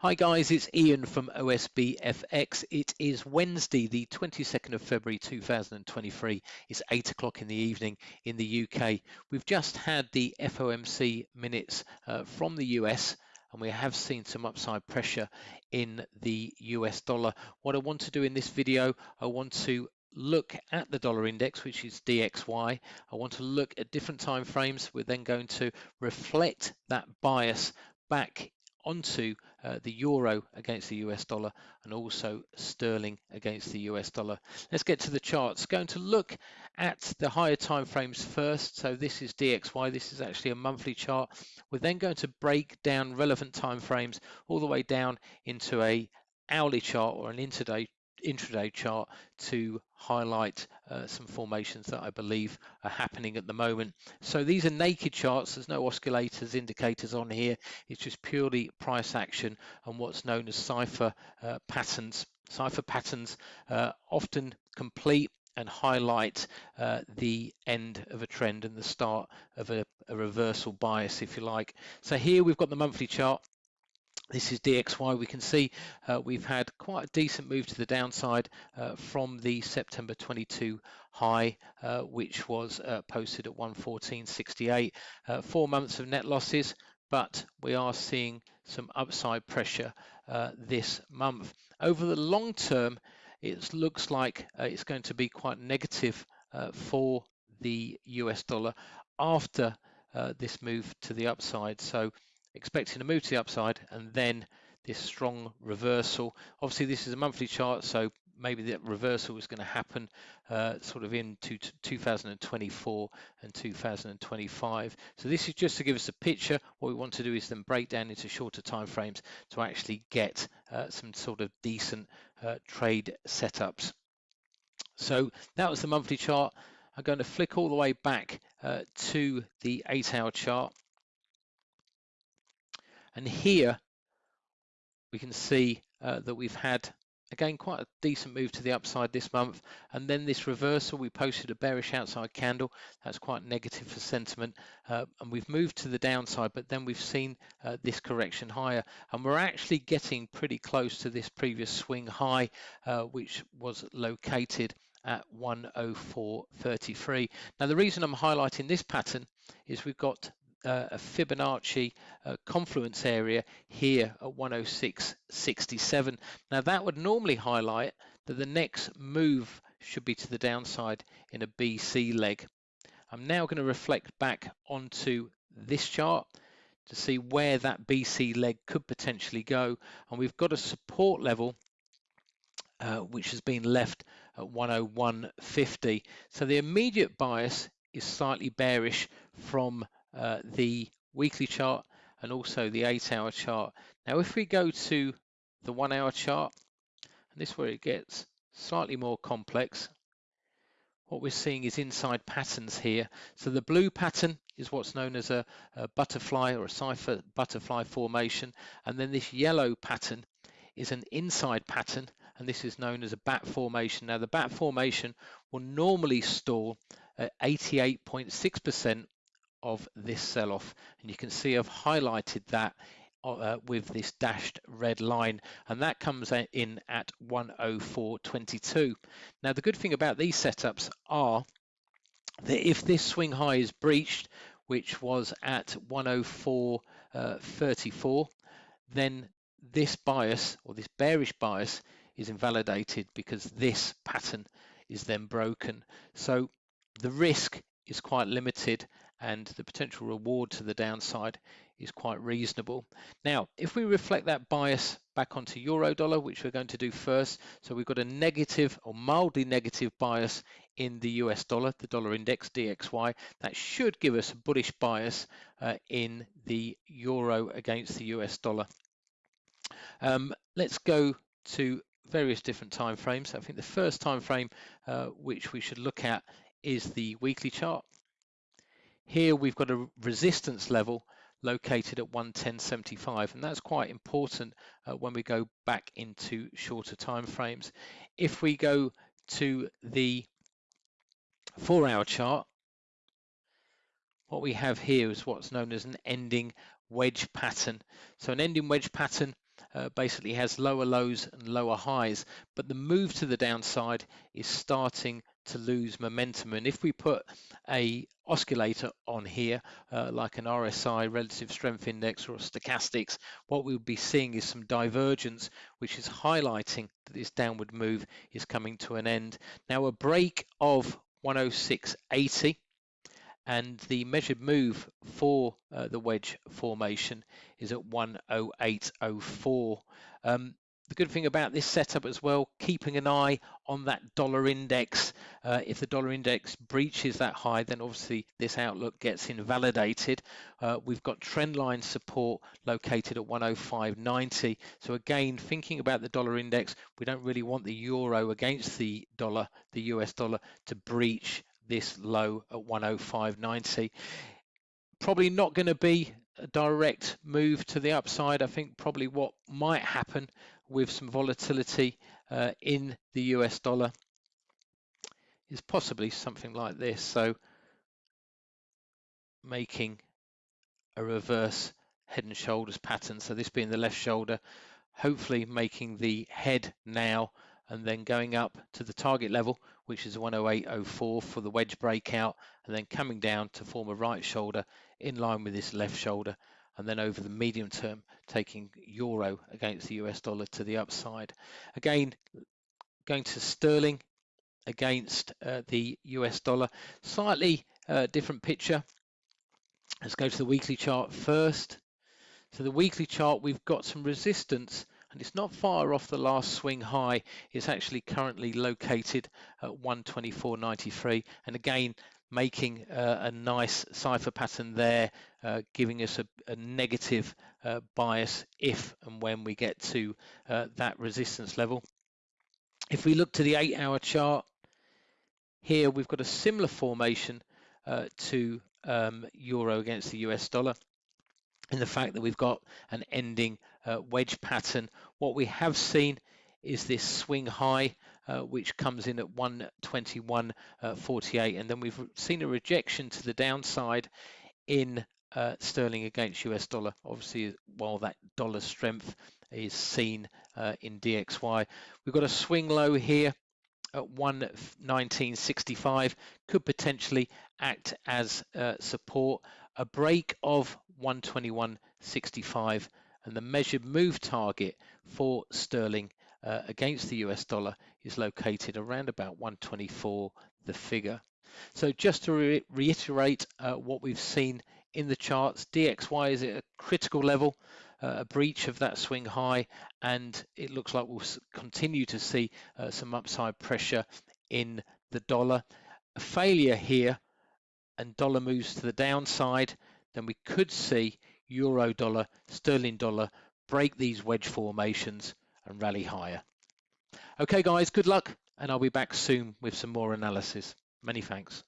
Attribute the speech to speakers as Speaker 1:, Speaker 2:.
Speaker 1: Hi guys, it's Ian from OSBFX. It is Wednesday, the 22nd of February 2023. It's 8 o'clock in the evening in the UK. We've just had the FOMC minutes uh, from the US and we have seen some upside pressure in the US dollar. What I want to do in this video, I want to look at the dollar index which is DXY I want to look at different time frames we're then going to reflect that bias back onto uh, the euro against the US dollar and also sterling against the US dollar. Let's get to the charts. Going to look at the higher time frames first. So this is DXY. This is actually a monthly chart. We're then going to break down relevant time frames all the way down into a hourly chart or an intraday intraday chart to highlight uh, some formations that I believe are happening at the moment. So these are naked charts. There's no oscillators, indicators on here. It's just purely price action and what's known as cipher uh, patterns. Cipher patterns uh, often complete and highlight uh, the end of a trend and the start of a, a reversal bias, if you like. So here we've got the monthly chart this is DXY. We can see uh, we've had quite a decent move to the downside uh, from the September 22 high, uh, which was uh, posted at 114.68. Uh, four months of net losses, but we are seeing some upside pressure uh, this month. Over the long term, it looks like it's going to be quite negative for the US dollar after this move to the upside. So expecting a move to the upside and then this strong reversal. Obviously, this is a monthly chart, so maybe that reversal is going to happen uh, sort of into 2024 and 2025. So this is just to give us a picture. What we want to do is then break down into shorter time frames to actually get uh, some sort of decent uh, trade setups. So that was the monthly chart. I'm going to flick all the way back uh, to the eight hour chart and here we can see uh, that we've had again quite a decent move to the upside this month. And then this reversal we posted a bearish outside candle. That's quite negative for sentiment. Uh, and we've moved to the downside but then we've seen uh, this correction higher. And we're actually getting pretty close to this previous swing high uh, which was located at 104.33 now the reason I'm highlighting this pattern is we've got uh, a Fibonacci uh, confluence area here at 106.67. Now that would normally highlight that the next move should be to the downside in a BC leg. I'm now going to reflect back onto this chart to see where that BC leg could potentially go and we've got a support level uh, which has been left at 101.50 so the immediate bias is slightly bearish from uh, the weekly chart and also the eight hour chart. Now, if we go to the one hour chart, and this is where it gets slightly more complex, what we're seeing is inside patterns here. So the blue pattern is what's known as a, a butterfly or a cipher butterfly formation. And then this yellow pattern is an inside pattern and this is known as a bat formation. Now the bat formation will normally stall at 88.6% of this sell-off. And you can see I've highlighted that uh, with this dashed red line and that comes in at 104.22 now the good thing about these setups are that if this swing high is breached which was at 104.34 uh, then this bias or this bearish bias is invalidated because this pattern is then broken. So the risk is quite limited and the potential reward to the downside is quite reasonable. Now, if we reflect that bias back onto euro dollar, which we're going to do first, so we've got a negative or mildly negative bias in the US dollar, the dollar index DXY, that should give us a bullish bias uh, in the euro against the US dollar. Um, let's go to various different time frames. I think the first time frame uh, which we should look at is the weekly chart. Here we've got a resistance level located at 110.75 and that's quite important uh, when we go back into shorter time frames. If we go to the four hour chart, what we have here is what's known as an ending wedge pattern. So an ending wedge pattern uh, basically has lower lows and lower highs, but the move to the downside is starting to lose momentum. And if we put a oscillator on here, uh, like an RSI, relative strength index or stochastics, what we'll be seeing is some divergence, which is highlighting that this downward move is coming to an end. Now a break of 106.80 and the measured move for uh, the wedge formation is at 108.04. Um, the good thing about this setup as well, keeping an eye on that dollar index. Uh, if the dollar index breaches that high, then obviously this outlook gets invalidated. Uh, we've got trendline support located at 105.90. So again, thinking about the dollar index, we don't really want the euro against the dollar, the US dollar, to breach this low at 105.90. Probably not going to be direct move to the upside. I think probably what might happen with some volatility uh, in the US dollar is possibly something like this. So making a reverse head and shoulders pattern. So this being the left shoulder, hopefully making the head now and then going up to the target level, which is 108.04 for the wedge breakout, and then coming down to form a right shoulder in line with this left shoulder and then over the medium term taking euro against the US dollar to the upside. Again, going to sterling against uh, the US dollar, slightly uh, different picture. Let's go to the weekly chart first. So the weekly chart, we've got some resistance and it's not far off the last swing high. It's actually currently located at 124.93. And again, making uh, a nice cipher pattern there, uh, giving us a, a negative uh, bias if and when we get to uh, that resistance level. If we look to the eight hour chart, here we've got a similar formation uh, to um, euro against the US dollar in the fact that we've got an ending uh, wedge pattern. What we have seen is this swing high uh, which comes in at 121.48 uh, and then we've seen a rejection to the downside in uh, sterling against US dollar. Obviously while that dollar strength is seen uh, in DXY we've got a swing low here at 119.65 could potentially act as uh, support. A break of 121.65 and the measured move target for sterling uh, against the US dollar is located around about 124 the figure. So just to re reiterate uh, what we've seen in the charts, DXY is at a critical level, uh, a breach of that swing high, and it looks like we'll continue to see uh, some upside pressure in the dollar. A failure here and dollar moves to the downside, then we could see euro dollar, sterling dollar break these wedge formations and rally higher. Okay guys, good luck and I'll be back soon with some more analysis. Many thanks.